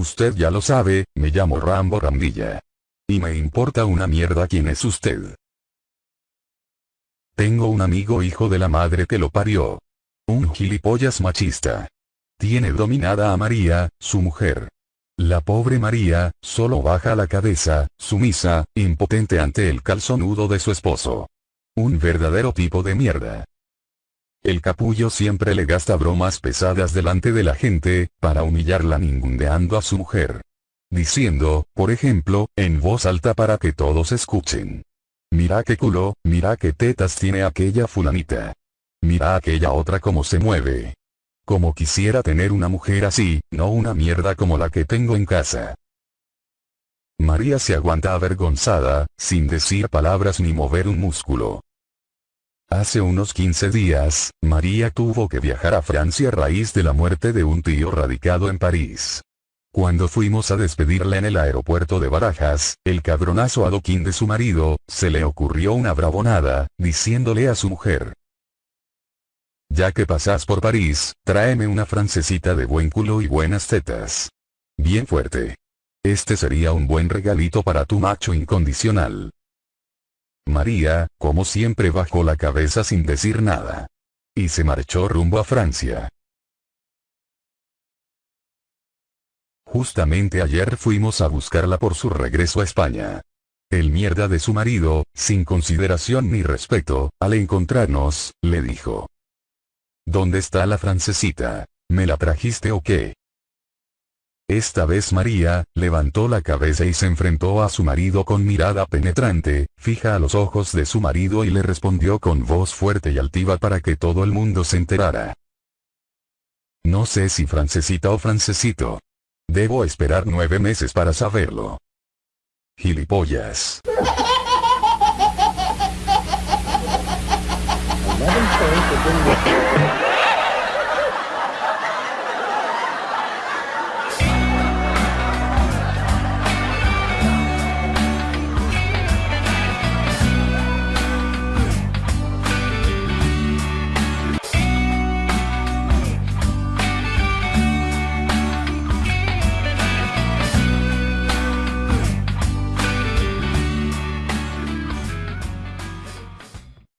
Usted ya lo sabe, me llamo Rambo Rambilla. Y me importa una mierda quién es usted. Tengo un amigo hijo de la madre que lo parió. Un gilipollas machista. Tiene dominada a María, su mujer. La pobre María, solo baja la cabeza, sumisa, impotente ante el calzonudo de su esposo. Un verdadero tipo de mierda. El capullo siempre le gasta bromas pesadas delante de la gente, para humillarla ningundeando a su mujer. Diciendo, por ejemplo, en voz alta para que todos escuchen. Mira qué culo, mira qué tetas tiene aquella fulanita. Mira aquella otra como se mueve. Como quisiera tener una mujer así, no una mierda como la que tengo en casa. María se aguanta avergonzada, sin decir palabras ni mover un músculo. Hace unos 15 días, María tuvo que viajar a Francia a raíz de la muerte de un tío radicado en París. Cuando fuimos a despedirla en el aeropuerto de Barajas, el cabronazo adoquín de su marido, se le ocurrió una bravonada, diciéndole a su mujer. Ya que pasas por París, tráeme una francesita de buen culo y buenas tetas. Bien fuerte. Este sería un buen regalito para tu macho incondicional. María, como siempre bajó la cabeza sin decir nada. Y se marchó rumbo a Francia. Justamente ayer fuimos a buscarla por su regreso a España. El mierda de su marido, sin consideración ni respeto, al encontrarnos, le dijo. ¿Dónde está la francesita? ¿Me la trajiste o qué? Esta vez María, levantó la cabeza y se enfrentó a su marido con mirada penetrante, fija a los ojos de su marido y le respondió con voz fuerte y altiva para que todo el mundo se enterara. No sé si francesita o francesito. Debo esperar nueve meses para saberlo. Gilipollas.